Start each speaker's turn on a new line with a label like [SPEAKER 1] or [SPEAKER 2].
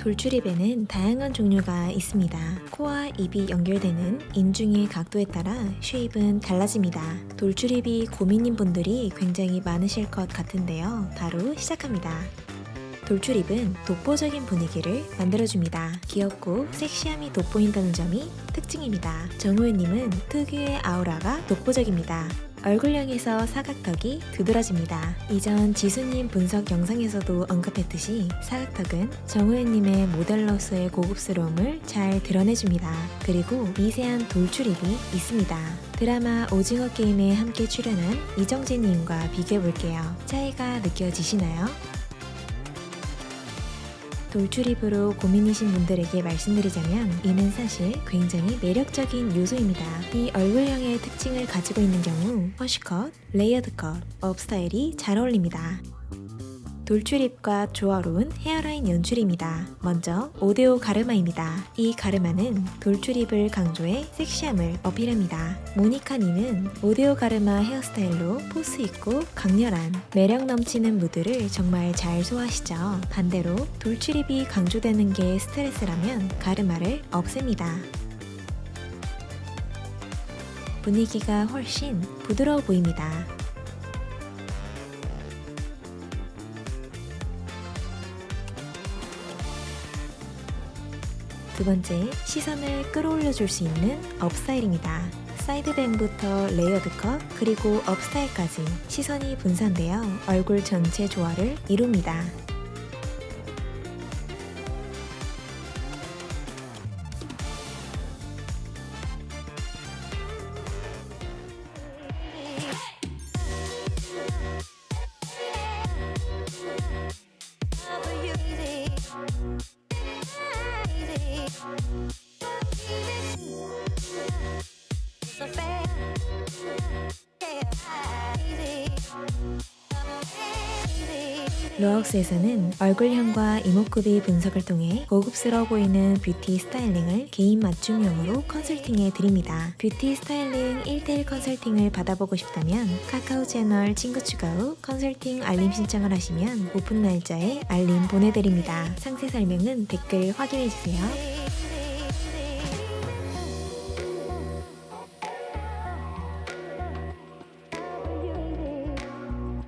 [SPEAKER 1] 돌출입에는 다양한 종류가 있습니다. 코와 입이 연결되는 인중의 각도에 따라 쉐입은 달라집니다. 돌출입이 고민인 분들이 굉장히 많으실 것 같은데요. 바로 시작합니다. 돌출입은 독보적인 분위기를 만들어줍니다. 귀엽고 섹시함이 돋보인다는 점이 특징입니다. 정우현님은 특유의 아우라가 독보적입니다. 얼굴형에서 사각턱이 두드러집니다. 이전 지수님 분석 영상에서도 언급했듯이 사각턱은 정우현님의 모델로서의 고급스러움을 잘 드러내줍니다. 그리고 미세한 돌출입이 있습니다. 드라마 오징어 게임에 함께 출연한 이정재님과 비교해볼게요. 차이가 느껴지시나요? 돌출입으로 고민이신 분들에게 말씀드리자면 이는 사실 굉장히 매력적인 요소입니다. 이 얼굴형의 특징을 가지고 있는 경우 hush컷, layered 컷, 업 스타일이 잘 어울립니다. 돌출입과 조화로운 헤어라인 연출입니다. 먼저 오대오 가르마입니다. 이 가르마는 돌출입을 강조해 섹시함을 어필합니다. 모니카 님은 오대오 가르마 헤어스타일로 포스 있고 강렬한 매력 넘치는 무드를 정말 잘 소화하시죠. 반대로 돌출입이 강조되는 게 스트레스라면 가르마를 없앱니다. 분위기가 훨씬 부드러워 보입니다. 두 번째, 시선을 끌어올려 줄 수 있는 업스타일입니다. side bang부터 layered 컷, 그리고 업스타일까지 시선이 분산되어 얼굴 전체 조화를 이룹니다. 로하우스에서는 얼굴형과 이목구비 분석을 통해 고급스러워 보이는 뷰티 스타일링을 개인 맞춤형으로 컨설팅해 드립니다. 뷰티 스타일링 1대1 컨설팅을 받아보고 싶다면 카카오 채널 친구 추가 후 컨설팅 알림 신청을 하시면 오픈 날짜에 알림 보내드립니다. 상세 설명은 댓글 확인해주세요.